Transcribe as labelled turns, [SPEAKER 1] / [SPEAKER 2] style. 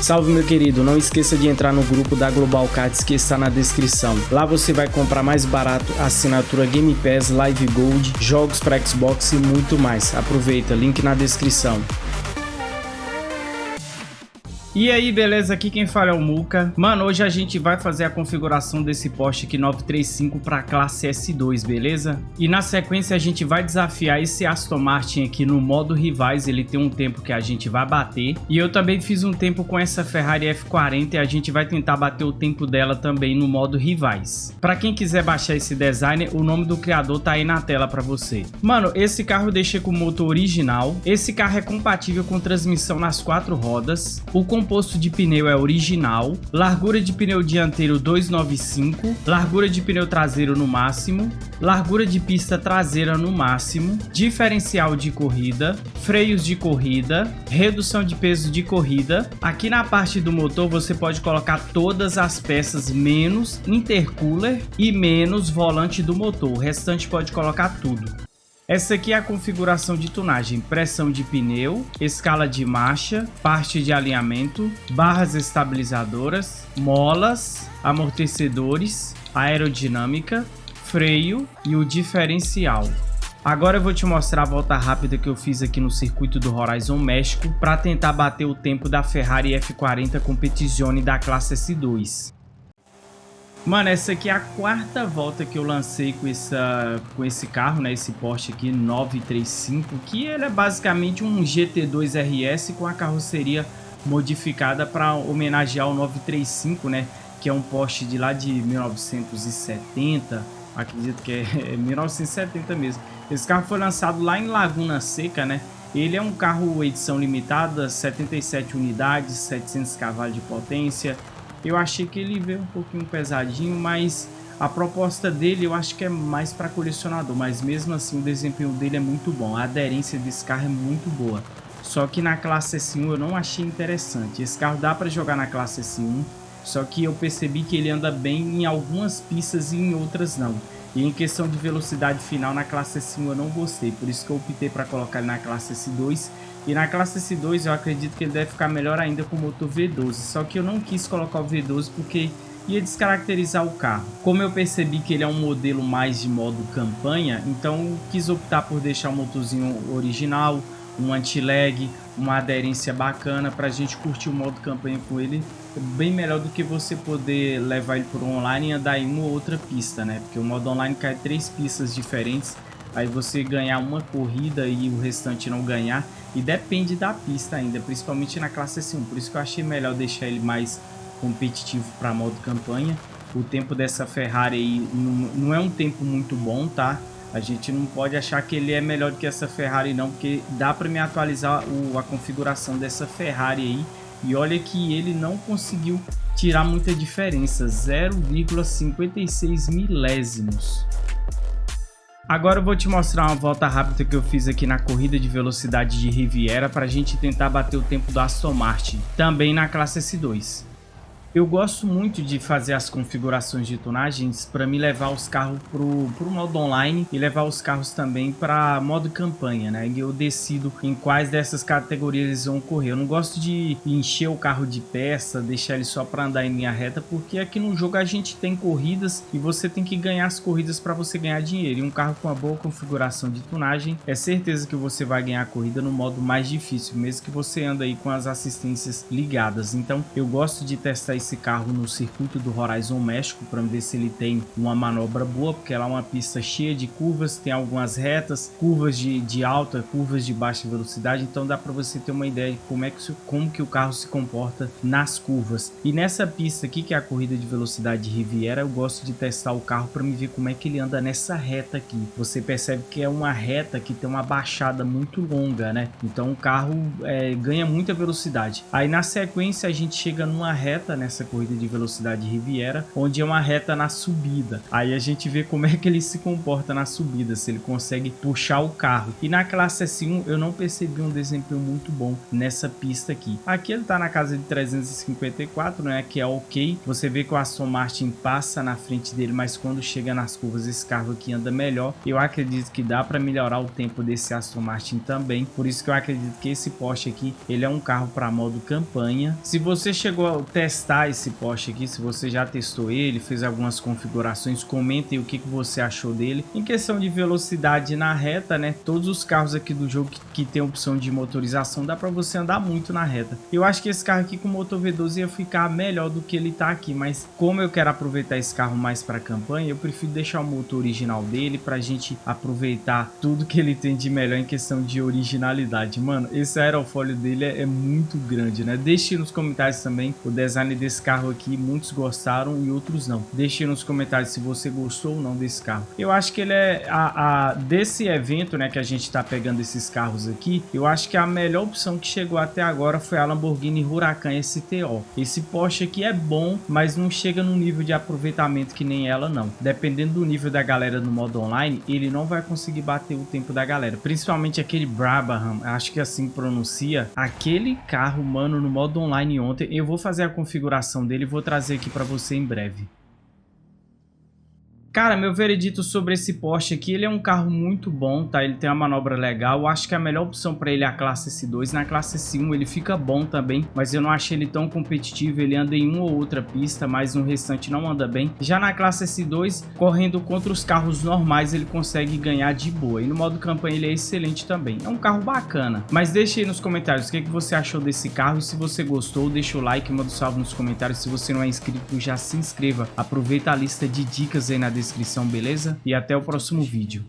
[SPEAKER 1] Salve meu querido, não esqueça de entrar no grupo da Global Cards que está na descrição. Lá você vai comprar mais barato assinatura Game Pass, Live Gold, jogos para Xbox e muito mais. Aproveita, link na descrição. E aí, beleza? Aqui quem fala é o Muka. Mano, hoje a gente vai fazer a configuração desse Porsche aqui 935 para classe S2, beleza? E na sequência a gente vai desafiar esse Aston Martin aqui no modo rivais, ele tem um tempo que a gente vai bater. E eu também fiz um tempo com essa Ferrari F40 e a gente vai tentar bater o tempo dela também no modo rivais. Para quem quiser baixar esse design, o nome do criador tá aí na tela para você. Mano, esse carro eu deixei com o motor original. Esse carro é compatível com transmissão nas quatro rodas. O composto de pneu é original, largura de pneu dianteiro 295, largura de pneu traseiro no máximo, largura de pista traseira no máximo, diferencial de corrida, freios de corrida, redução de peso de corrida. Aqui na parte do motor você pode colocar todas as peças menos intercooler e menos volante do motor, o restante pode colocar tudo. Essa aqui é a configuração de tunagem, pressão de pneu, escala de marcha, parte de alinhamento, barras estabilizadoras, molas, amortecedores, aerodinâmica, freio e o diferencial. Agora eu vou te mostrar a volta rápida que eu fiz aqui no circuito do Horizon México para tentar bater o tempo da Ferrari F40 Competizione da classe S2. Mano, essa aqui é a quarta volta que eu lancei com, essa, com esse carro, né? Esse Porsche aqui, 935, que ele é basicamente um GT2 RS com a carroceria modificada para homenagear o 935, né? Que é um Porsche de lá de 1970, acredito que é 1970 mesmo. Esse carro foi lançado lá em Laguna Seca, né? Ele é um carro edição limitada, 77 unidades, 700 cavalos de potência, eu achei que ele veio um pouquinho pesadinho, mas a proposta dele eu acho que é mais para colecionador, mas mesmo assim o desempenho dele é muito bom. A aderência desse carro é muito boa. Só que na classe S1 eu não achei interessante. Esse carro dá para jogar na classe S1, só que eu percebi que ele anda bem em algumas pistas e em outras não. E em questão de velocidade final na classe S1 eu não gostei, por isso que eu optei para colocar ele na classe S2 e na classe S2 eu acredito que ele deve ficar melhor ainda com o motor V12. Só que eu não quis colocar o V12 porque ia descaracterizar o carro. Como eu percebi que ele é um modelo mais de modo campanha, então quis optar por deixar o motorzinho original, um anti-lag, uma aderência bacana para a gente curtir o modo campanha com ele bem melhor do que você poder levar ele o online e andar em uma ou outra pista, né? Porque o modo online cai três pistas diferentes aí você ganhar uma corrida e o restante não ganhar. E depende da pista ainda, principalmente na classe S1. Por isso que eu achei melhor deixar ele mais competitivo para modo campanha. O tempo dessa Ferrari aí não, não é um tempo muito bom, tá? A gente não pode achar que ele é melhor do que essa Ferrari não, porque dá para me atualizar o, a configuração dessa Ferrari aí. E olha que ele não conseguiu tirar muita diferença, 0,56 milésimos. Agora eu vou te mostrar uma volta rápida que eu fiz aqui na corrida de velocidade de Riviera para a gente tentar bater o tempo do Aston Martin, também na classe S2. Eu gosto muito de fazer as configurações de tunagens para me levar os carros para o modo online e levar os carros também para modo campanha, né? E eu decido em quais dessas categorias eles vão correr. Eu não gosto de encher o carro de peça, deixar ele só para andar em linha reta, porque aqui no jogo a gente tem corridas e você tem que ganhar as corridas para você ganhar dinheiro. E um carro com uma boa configuração de tunagem, é certeza que você vai ganhar a corrida no modo mais difícil, mesmo que você anda aí com as assistências ligadas. Então eu gosto de testar esse esse carro no circuito do Horizon México para ver se ele tem uma manobra boa, porque ela é uma pista cheia de curvas, tem algumas retas, curvas de, de alta, curvas de baixa velocidade, então dá para você ter uma ideia de como, é que, como que o carro se comporta nas curvas. E nessa pista aqui, que é a corrida de velocidade de Riviera, eu gosto de testar o carro para me ver como é que ele anda nessa reta aqui. Você percebe que é uma reta que tem uma baixada muito longa, né? Então o carro é, ganha muita velocidade. Aí na sequência a gente chega numa reta nessa nessa corrida de velocidade Riviera, onde é uma reta na subida. Aí a gente vê como é que ele se comporta na subida, se ele consegue puxar o carro. E na classe S1 eu não percebi um desempenho muito bom nessa pista aqui. Aqui ele tá na casa de 354, né, que é ok. Você vê que o Aston Martin passa na frente dele, mas quando chega nas curvas esse carro aqui anda melhor. Eu acredito que dá para melhorar o tempo desse Aston Martin também. Por isso que eu acredito que esse Porsche aqui, ele é um carro para modo campanha. Se você chegou a testar esse Porsche aqui, se você já testou ele, fez algumas configurações, comentem o que, que você achou dele. Em questão de velocidade na reta, né, todos os carros aqui do jogo que, que tem opção de motorização, dá para você andar muito na reta. Eu acho que esse carro aqui com motor V12 ia ficar melhor do que ele tá aqui, mas como eu quero aproveitar esse carro mais para campanha, eu prefiro deixar o motor original dele para a gente aproveitar tudo que ele tem de melhor em questão de originalidade. Mano, esse aerofólio dele é, é muito grande, né? Deixe nos comentários também o design desse carro aqui, muitos gostaram e outros não. Deixe nos comentários se você gostou ou não desse carro. Eu acho que ele é a, a desse evento, né, que a gente tá pegando esses carros aqui, eu acho que a melhor opção que chegou até agora foi a Lamborghini Huracan STO. Esse Porsche aqui é bom, mas não chega no nível de aproveitamento que nem ela não. Dependendo do nível da galera no modo online, ele não vai conseguir bater o tempo da galera. Principalmente aquele Brabham, acho que assim pronuncia. Aquele carro, mano, no modo online ontem, eu vou fazer a configuração dele e vou trazer aqui para você em breve. Cara, meu veredito sobre esse Porsche aqui, ele é um carro muito bom, tá? Ele tem uma manobra legal. Acho que a melhor opção para ele é a classe S2. Na classe S1 ele fica bom também, mas eu não achei ele tão competitivo. Ele anda em uma ou outra pista, mas no restante não anda bem. Já na classe S2, correndo contra os carros normais, ele consegue ganhar de boa. E no modo campanha ele é excelente também. É um carro bacana. Mas deixe aí nos comentários o que, que você achou desse carro. Se você gostou, deixa o like, manda um salve nos comentários. Se você não é inscrito, já se inscreva. Aproveita a lista de dicas aí na descrição descrição, beleza? E até o próximo vídeo.